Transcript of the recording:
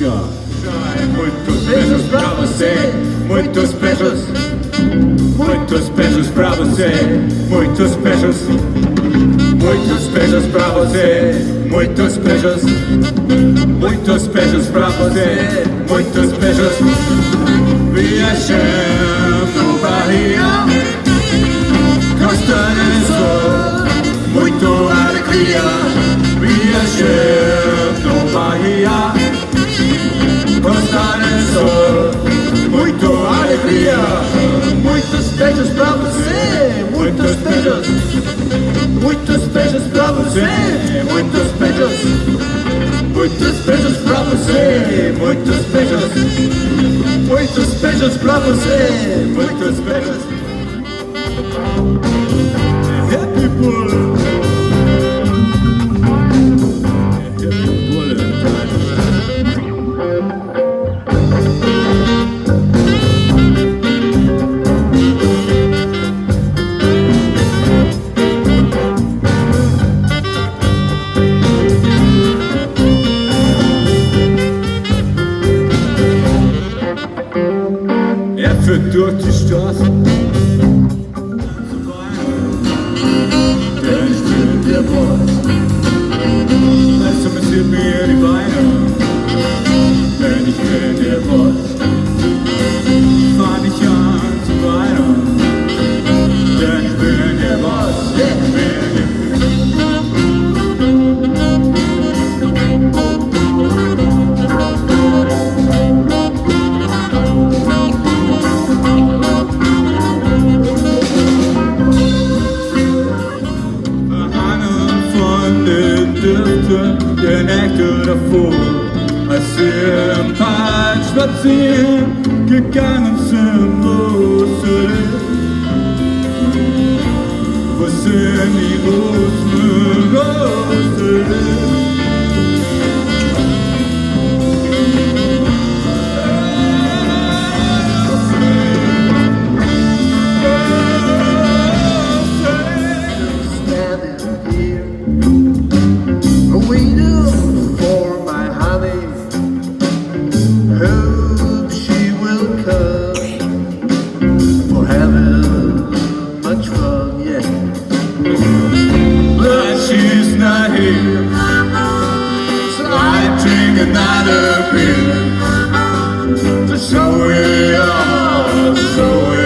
já. Já é muitos beijos pra você, muitos beijos. Muitos beijos pra você, muitos beijos. Muitos beijos pra você, muitos beijos. Muitos beijos pra você, muitos beijos. Viajando Bahia, você, muitos beijos. Muitos beijos pra você, muitos beijos. Muitos beijos pra você, muitos beijos. Muitos beijos pra você, muitos beijos. Happy Bullet. Durch die Straßen. Denn ich bin der Boss. Also massiert mir die Beine. Denn ich bin der Boss. Fahr nicht an zu weiter. Denn ich bin der Boss. Ich can actor afford I sem paz vazia que ganham sem você Você me gosta, me gosta another feeling. So we are, we are.